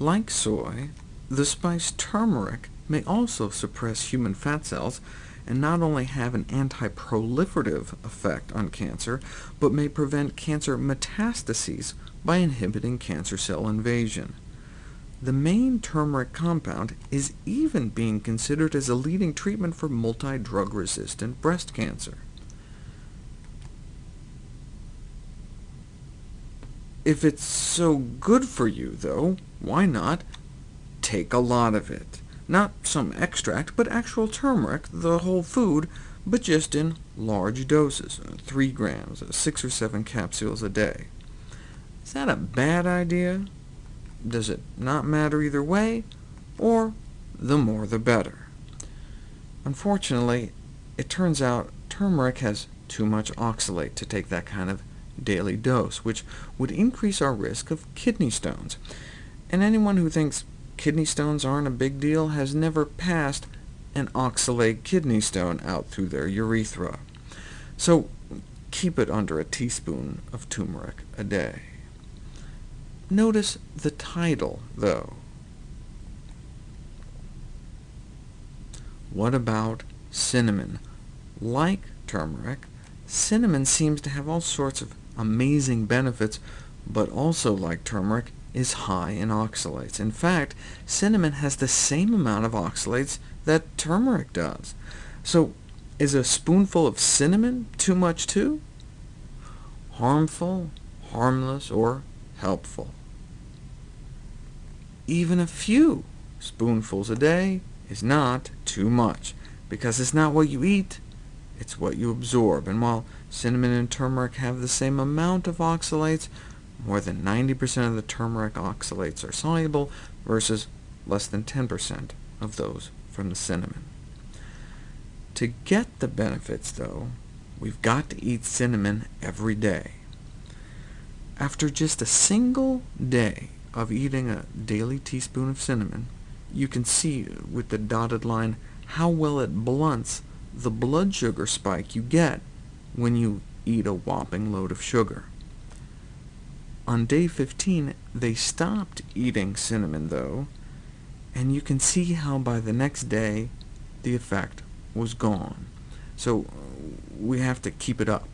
Like soy, the spice turmeric may also suppress human fat cells, and not only have an anti-proliferative effect on cancer, but may prevent cancer metastases by inhibiting cancer cell invasion. The main turmeric compound is even being considered as a leading treatment for multi-drug-resistant breast cancer. If it's so good for you, though, why not take a lot of it? Not some extract, but actual turmeric, the whole food, but just in large doses, uh, 3 grams, uh, 6 or 7 capsules a day. Is that a bad idea? Does it not matter either way, or the more the better? Unfortunately, it turns out turmeric has too much oxalate to take that kind of daily dose, which would increase our risk of kidney stones. And anyone who thinks kidney stones aren't a big deal has never passed an oxalate kidney stone out through their urethra. So keep it under a teaspoon of turmeric a day. Notice the title, though. What about cinnamon? Like turmeric, cinnamon seems to have all sorts of amazing benefits, but also, like turmeric, is high in oxalates. In fact, cinnamon has the same amount of oxalates that turmeric does. So is a spoonful of cinnamon too much too? Harmful, harmless, or helpful? Even a few spoonfuls a day is not too much, because it's not what you eat, it's what you absorb. And while cinnamon and turmeric have the same amount of oxalates, more than 90% of the turmeric oxalates are soluble, versus less than 10% of those from the cinnamon. To get the benefits, though, we've got to eat cinnamon every day. After just a single day of eating a daily teaspoon of cinnamon, you can see with the dotted line how well it blunts the blood sugar spike you get when you eat a whopping load of sugar. On day 15, they stopped eating cinnamon, though, and you can see how by the next day the effect was gone. So we have to keep it up.